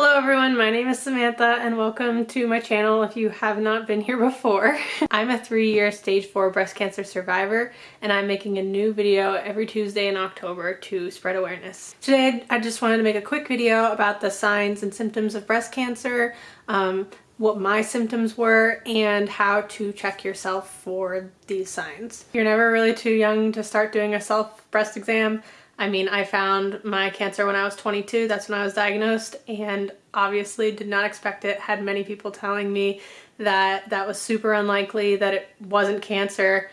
Hello everyone, my name is Samantha and welcome to my channel if you have not been here before. I'm a three-year stage 4 breast cancer survivor and I'm making a new video every Tuesday in October to spread awareness. Today I just wanted to make a quick video about the signs and symptoms of breast cancer, um, what my symptoms were, and how to check yourself for these signs. You're never really too young to start doing a self breast exam. I mean, I found my cancer when I was 22, that's when I was diagnosed, and obviously did not expect it. Had many people telling me that that was super unlikely, that it wasn't cancer.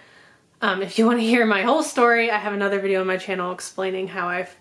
Um, if you want to hear my whole story, I have another video on my channel explaining how I've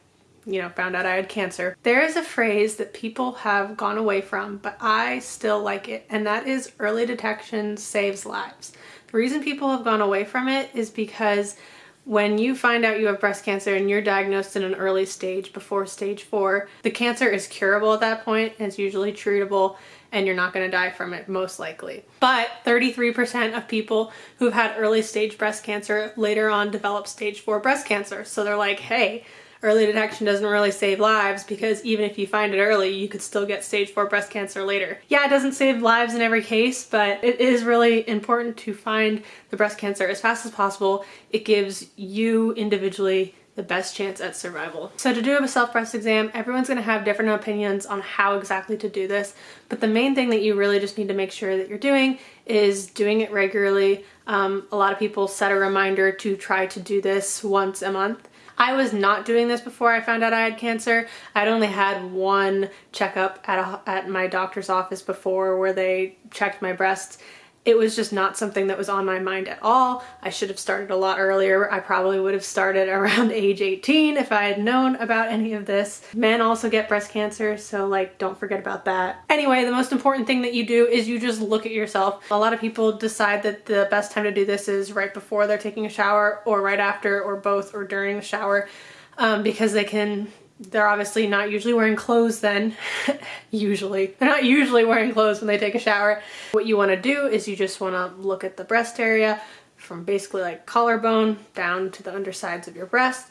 you know, found out I had cancer. There is a phrase that people have gone away from, but I still like it, and that is early detection saves lives. The reason people have gone away from it is because when you find out you have breast cancer and you're diagnosed in an early stage before stage four, the cancer is curable at that point it's usually treatable and you're not going to die from it most likely. But 33% of people who've had early stage breast cancer later on develop stage four breast cancer. So they're like, hey, early detection doesn't really save lives because even if you find it early, you could still get stage four breast cancer later. Yeah, it doesn't save lives in every case, but it is really important to find the breast cancer as fast as possible. It gives you individually the best chance at survival. So to do a self-breast exam, everyone's going to have different opinions on how exactly to do this, but the main thing that you really just need to make sure that you're doing is doing it regularly. Um, a lot of people set a reminder to try to do this once a month. I was not doing this before I found out I had cancer. I'd only had one checkup at, a, at my doctor's office before where they checked my breasts it was just not something that was on my mind at all. I should have started a lot earlier. I probably would have started around age 18 if I had known about any of this. Men also get breast cancer, so like don't forget about that. Anyway, the most important thing that you do is you just look at yourself. A lot of people decide that the best time to do this is right before they're taking a shower or right after or both or during the shower um, because they can they're obviously not usually wearing clothes then, usually. They're not usually wearing clothes when they take a shower. What you wanna do is you just wanna look at the breast area from basically like collarbone down to the undersides of your breast.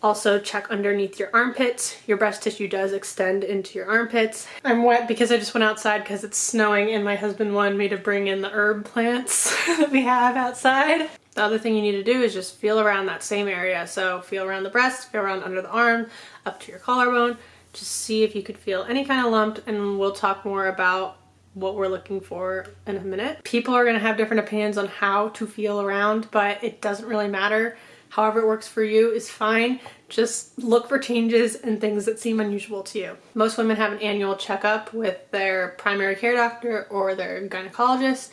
Also check underneath your armpits. Your breast tissue does extend into your armpits. I'm wet because I just went outside because it's snowing and my husband wanted me to bring in the herb plants that we have outside. The other thing you need to do is just feel around that same area. So feel around the breast, feel around under the arm, up to your collarbone. Just see if you could feel any kind of lump and we'll talk more about what we're looking for in a minute. People are gonna have different opinions on how to feel around, but it doesn't really matter. However it works for you is fine. Just look for changes and things that seem unusual to you. Most women have an annual checkup with their primary care doctor or their gynecologist.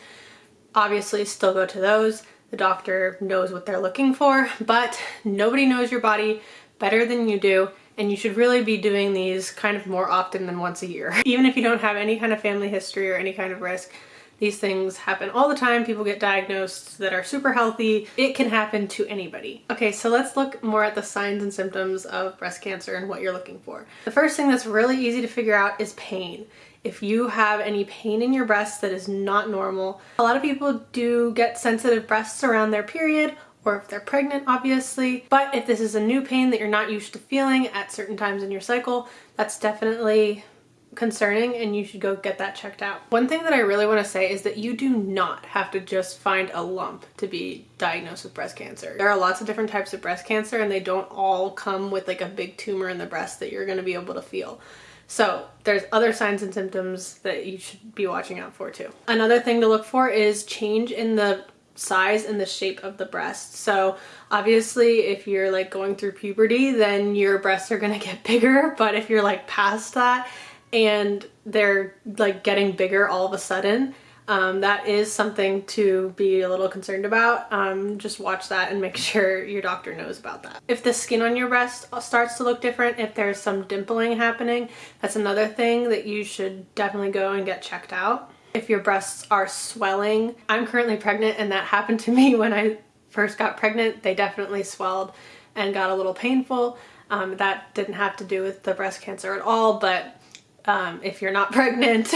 Obviously still go to those. The doctor knows what they're looking for, but nobody knows your body better than you do and you should really be doing these kind of more often than once a year. Even if you don't have any kind of family history or any kind of risk, these things happen all the time. People get diagnosed that are super healthy. It can happen to anybody. Okay, so let's look more at the signs and symptoms of breast cancer and what you're looking for. The first thing that's really easy to figure out is pain. If you have any pain in your breasts that is not normal, a lot of people do get sensitive breasts around their period or if they're pregnant, obviously. But if this is a new pain that you're not used to feeling at certain times in your cycle, that's definitely concerning and you should go get that checked out. One thing that I really want to say is that you do not have to just find a lump to be diagnosed with breast cancer. There are lots of different types of breast cancer and they don't all come with like a big tumor in the breast that you're going to be able to feel. So there's other signs and symptoms that you should be watching out for too. Another thing to look for is change in the size and the shape of the breast. So obviously if you're like going through puberty then your breasts are gonna get bigger but if you're like past that and they're like getting bigger all of a sudden um, that is something to be a little concerned about. Um, just watch that and make sure your doctor knows about that. If the skin on your breast starts to look different, if there's some dimpling happening, that's another thing that you should definitely go and get checked out. If your breasts are swelling, I'm currently pregnant and that happened to me when I first got pregnant. They definitely swelled and got a little painful. Um, that didn't have to do with the breast cancer at all, but um, if you're not pregnant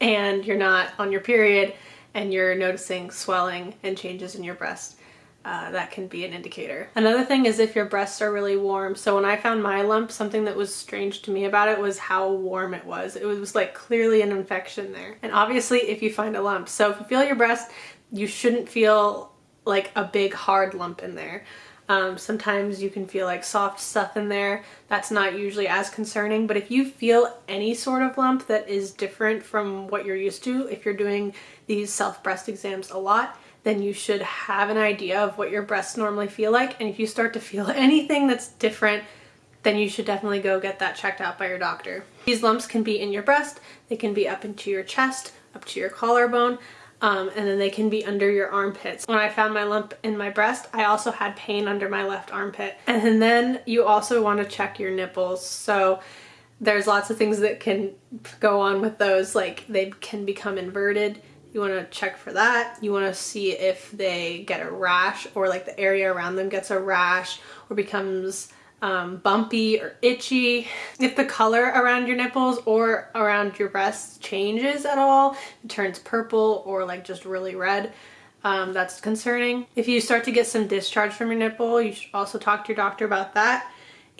and you're not on your period and you're noticing swelling and changes in your breast, uh, that can be an indicator. Another thing is if your breasts are really warm. So when I found my lump, something that was strange to me about it was how warm it was. It was like clearly an infection there. And obviously if you find a lump. So if you feel your breast, you shouldn't feel like a big hard lump in there. Um, sometimes you can feel like soft stuff in there. That's not usually as concerning, but if you feel any sort of lump that is different from what you're used to, if you're doing these self breast exams a lot, then you should have an idea of what your breasts normally feel like. And if you start to feel anything that's different, then you should definitely go get that checked out by your doctor. These lumps can be in your breast, they can be up into your chest, up to your collarbone, um, and then they can be under your armpits. When I found my lump in my breast, I also had pain under my left armpit. And then you also want to check your nipples. So there's lots of things that can go on with those, like they can become inverted you want to check for that. You want to see if they get a rash or like the area around them gets a rash or becomes um, bumpy or itchy. If the color around your nipples or around your breasts changes at all, it turns purple or like just really red, um, that's concerning. If you start to get some discharge from your nipple, you should also talk to your doctor about that.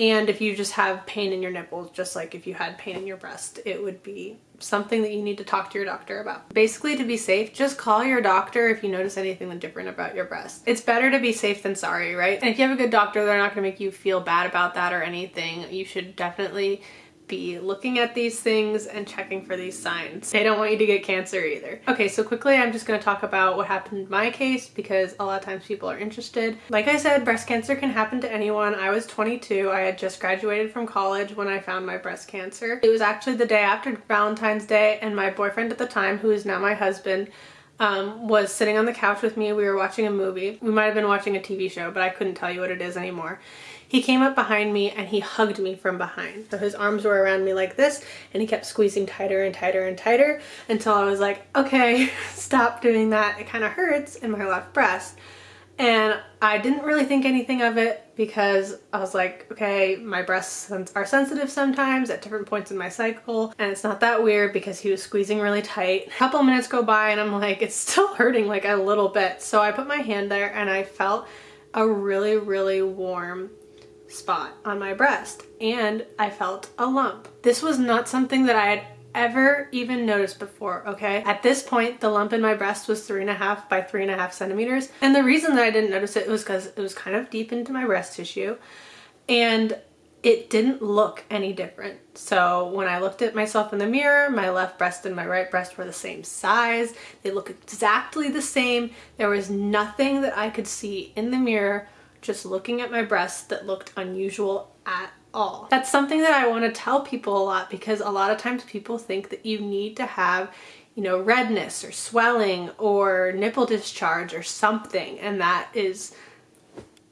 And if you just have pain in your nipples, just like if you had pain in your breast, it would be something that you need to talk to your doctor about. Basically, to be safe, just call your doctor if you notice anything different about your breast. It's better to be safe than sorry, right? And if you have a good doctor, they're not gonna make you feel bad about that or anything. You should definitely be looking at these things and checking for these signs. They don't want you to get cancer either. Okay, so quickly I'm just going to talk about what happened in my case because a lot of times people are interested. Like I said, breast cancer can happen to anyone. I was 22. I had just graduated from college when I found my breast cancer. It was actually the day after Valentine's Day and my boyfriend at the time, who is now my husband, um, was sitting on the couch with me. We were watching a movie. We might have been watching a TV show, but I couldn't tell you what it is anymore. He came up behind me and he hugged me from behind. So his arms were around me like this and he kept squeezing tighter and tighter and tighter until I was like, okay, stop doing that. It kind of hurts in my left breast. And I didn't really think anything of it because I was like, okay, my breasts are sensitive sometimes at different points in my cycle and it's not that weird because he was squeezing really tight. A couple minutes go by and I'm like, it's still hurting like a little bit. So I put my hand there and I felt a really, really warm spot on my breast and I felt a lump. This was not something that I had ever even noticed before, okay? At this point, the lump in my breast was three and a half by three and a half centimeters. And the reason that I didn't notice it was because it was kind of deep into my breast tissue and it didn't look any different. So when I looked at myself in the mirror, my left breast and my right breast were the same size. They look exactly the same. There was nothing that I could see in the mirror just looking at my breasts that looked unusual at all. That's something that I want to tell people a lot because a lot of times people think that you need to have you know redness or swelling or nipple discharge or something and that is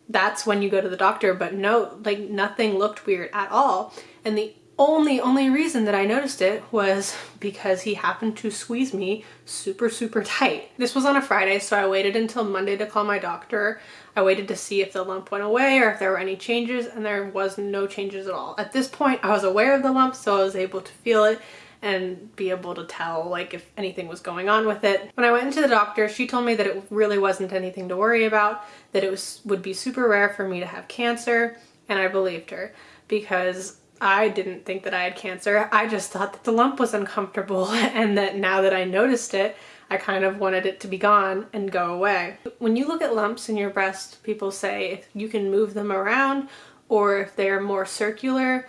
that's when you go to the doctor but no like nothing looked weird at all and the only, only reason that I noticed it was because he happened to squeeze me super, super tight. This was on a Friday, so I waited until Monday to call my doctor. I waited to see if the lump went away or if there were any changes, and there was no changes at all. At this point, I was aware of the lump, so I was able to feel it and be able to tell like if anything was going on with it. When I went into the doctor, she told me that it really wasn't anything to worry about, that it was would be super rare for me to have cancer, and I believed her because I didn't think that I had cancer. I just thought that the lump was uncomfortable and that now that I noticed it, I kind of wanted it to be gone and go away. When you look at lumps in your breast, people say if you can move them around or if they're more circular,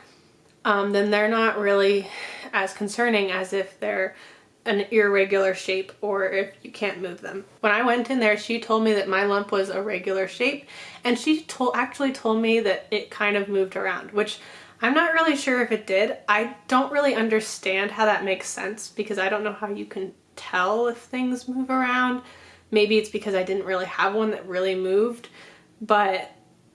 um, then they're not really as concerning as if they're an irregular shape or if you can't move them. When I went in there, she told me that my lump was a regular shape and she told actually told me that it kind of moved around, which I'm not really sure if it did. I don't really understand how that makes sense because I don't know how you can tell if things move around. Maybe it's because I didn't really have one that really moved, but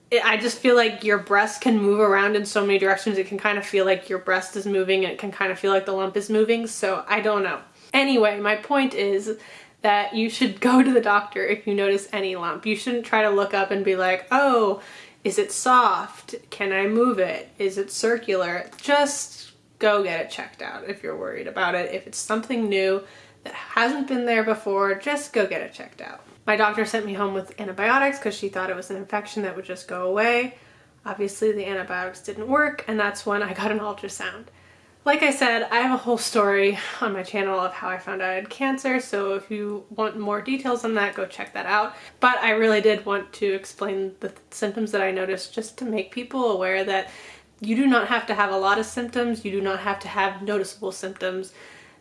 it, I just feel like your breast can move around in so many directions. It can kind of feel like your breast is moving. It can kind of feel like the lump is moving. So I don't know. Anyway, my point is that you should go to the doctor if you notice any lump. You shouldn't try to look up and be like, oh, is it soft? Can I move it? Is it circular? Just go get it checked out if you're worried about it. If it's something new that hasn't been there before, just go get it checked out. My doctor sent me home with antibiotics because she thought it was an infection that would just go away. Obviously the antibiotics didn't work and that's when I got an ultrasound. Like I said, I have a whole story on my channel of how I found out I had cancer, so if you want more details on that, go check that out. But I really did want to explain the symptoms that I noticed just to make people aware that you do not have to have a lot of symptoms, you do not have to have noticeable symptoms.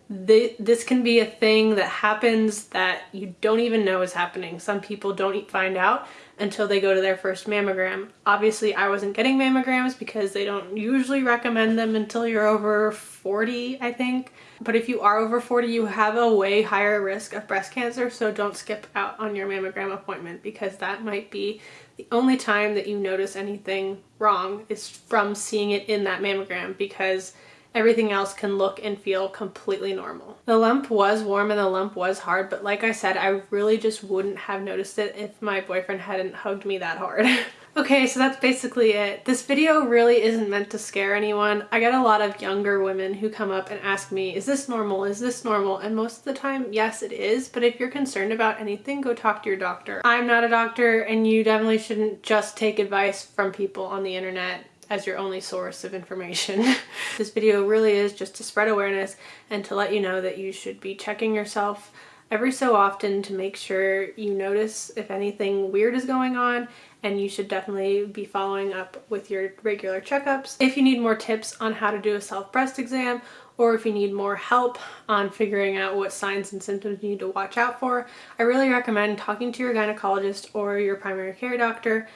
This can be a thing that happens that you don't even know is happening. Some people don't find out until they go to their first mammogram. Obviously, I wasn't getting mammograms because they don't usually recommend them until you're over 40, I think. But if you are over 40, you have a way higher risk of breast cancer, so don't skip out on your mammogram appointment because that might be the only time that you notice anything wrong is from seeing it in that mammogram because everything else can look and feel completely normal. The lump was warm and the lump was hard, but like I said, I really just wouldn't have noticed it if my boyfriend hadn't hugged me that hard. okay, so that's basically it. This video really isn't meant to scare anyone. I get a lot of younger women who come up and ask me, is this normal? Is this normal? And most of the time, yes, it is. But if you're concerned about anything, go talk to your doctor. I'm not a doctor and you definitely shouldn't just take advice from people on the internet as your only source of information. this video really is just to spread awareness and to let you know that you should be checking yourself every so often to make sure you notice if anything weird is going on and you should definitely be following up with your regular checkups. If you need more tips on how to do a self breast exam or if you need more help on figuring out what signs and symptoms you need to watch out for, I really recommend talking to your gynecologist or your primary care doctor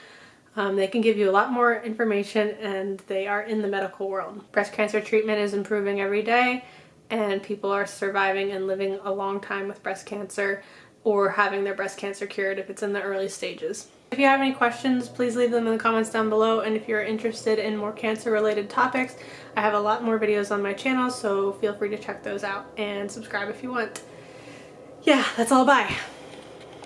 um, they can give you a lot more information and they are in the medical world. Breast cancer treatment is improving every day and people are surviving and living a long time with breast cancer or having their breast cancer cured if it's in the early stages. If you have any questions, please leave them in the comments down below. And if you're interested in more cancer related topics, I have a lot more videos on my channel, so feel free to check those out and subscribe if you want. Yeah, that's all. Bye.